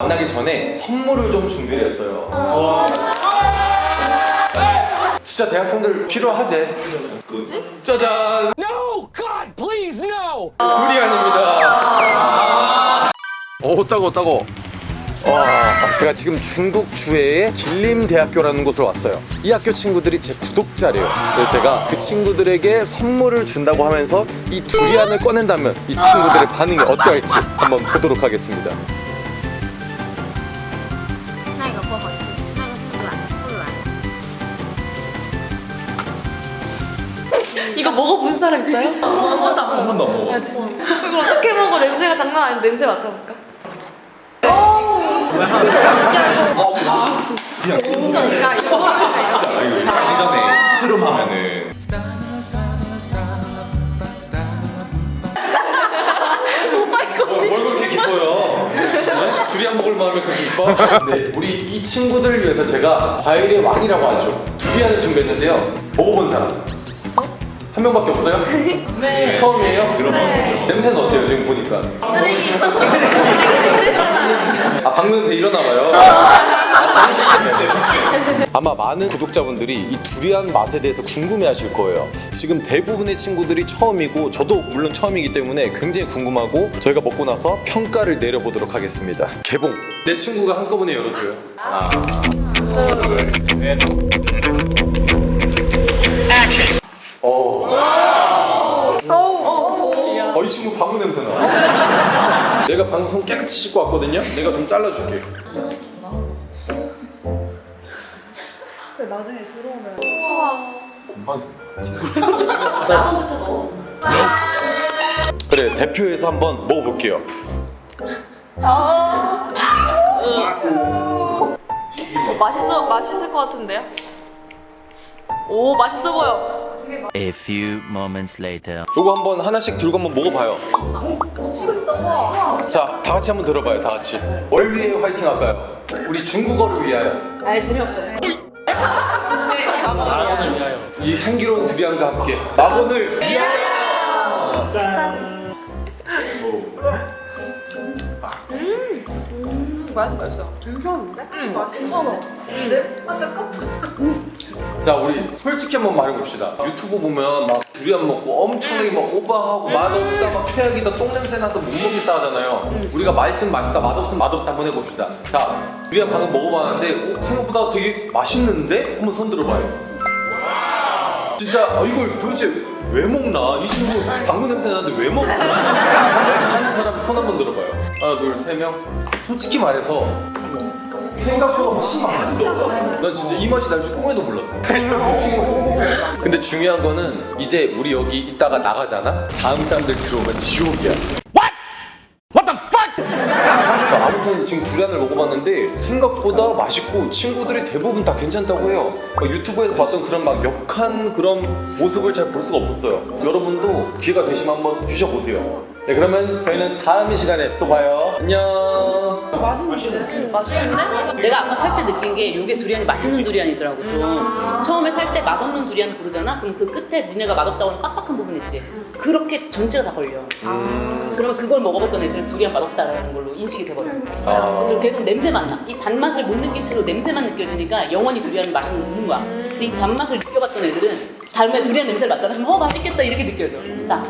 만나기 전에 선물을 좀 준비를 했어요. 진짜 대학생들 필요하지? 뭐지? 짜잔! No! God, please, no! 두리안입니다. 오 따고 따고. 와, 제가 지금 중국 주해의 길림대학교라는 곳을 왔어요. 이 학교 친구들이 제 구독자래요. 그래서 제가 그 친구들에게 선물을 준다고 하면서 이 두리안을 꺼낸다면 이 친구들의 반응이 어떠할지 한번 보도록 하겠습니다. 那个不好吃，那个不软不软。 이거 먹어본 사람 있어요? 한번 더 먹어. 이거 어떻게 먹어? 냄새가 장난 아닌데 냄새 맡아볼까? 자기 전에 트름 하면은 뭘, 뭘 그렇게 기뻐요? 네? 두리안 먹을 마음에 기뻐? 네, 우리 이 친구들을 위해서 제가 과일의 왕이라고 하죠 두리안을 준비했는데요 먹어본 사람? 한 명밖에 없어요? 네 처음이에요? 들어봤어요 냄새는 어때요 지금 보니까? 아 방금 냄새 일어나봐요 아마 많은 구독자분들이 이 두리안 맛에 대해서 궁금해하실 거예요. 지금 대부분의 친구들이 처음이고 저도 물론 처음이기 때문에 굉장히 궁금하고 저희가 먹고 나서 평가를 내려보도록 하겠습니다. 개봉. 내 친구가 한꺼번에 열어줘요. 하나, 둘, 셋. 어. 어, 이 친구 방구 냄새 나. 내가 손 깨끗이 씻고 왔거든요. 내가 좀 잘라줄게. 금방 그래 대표해서 한번 먹어볼게요 맛있어 맛있을 것 같은데요? 오 맛있어 보여. A few moments later. 요거 한번 하나씩 들고 한번 먹어봐요 자 다 같이 한번 들어봐요 다 같이 뭘 위해 화이팅 할까요? 우리 중국어를 위하여 아예 재미없어. 이 향기로운 두리안과 함께 위하여 짠. 음 맛있어 맛있어. 괜찮은데? 응 맛있어. 자 우리 솔직히 한번 말해봅시다 유튜브 보면 막 두리안 먹고 엄청나게 막 오버하고 맛없다 막 최악이다 똥냄새 나서 못 먹겠다 하잖아요 우리가 맛있으면 맛있다 맛없으면 맛없다 한번 해봅시다 자 두리안 방금 먹어봤는데 어, 생각보다 되게 맛있는데? 한번 손 들어봐요 진짜 아, 이걸 도대체 왜 먹나? 이 친구 방구 냄새 나는데 왜 먹나? 하는 사람 손 한번 들어봐요 하나 둘세 명 솔직히 말해서 생각보다 훨씬 맛있어. 난 진짜 이 맛이 날 줄 꿈에도 몰랐어. 근데 중요한 거는 이제 우리 여기 있다가 나가잖아. 다음 사람들 들어오면 지옥이야. 아무튼 지금 두리안을 먹어봤는데 생각보다 맛있고 친구들이 대부분 다 괜찮다고 해요. 막 유튜브에서 봤던 그런 막 역한 그런 모습을 잘 볼 수가 없었어요. 여러분도 기회가 되시면 한번 드셔보세요. 네 그러면 저희는 다음 시간에 또 봐요. 안녕. 음, 맛있는데? 내가 아까 살 때 느낀 게 이게 두리안이 맛있는 두리안이더라고 좀. 처음에 살 때 맛없는 두리안 고르잖아? 그럼 그 끝에 니네가 맛없다고 하는 빡빡한 부분 있지? 그렇게 전체가 다 걸려. 그러면 그걸 먹어봤던 애들은 두리안 맛없다라는 걸로 인식이 돼버려. 아. 그리고 계속 냄새만 나 이 단맛을 못 느낀 채로 냄새만 느껴지니까 영원히 두리안이 맛있는 거야. 근데 이 단맛을 느껴봤던 애들은 다음에 두리안 냄새를 맡잖아 그럼 어 맛있겠다 이렇게 느껴져. 나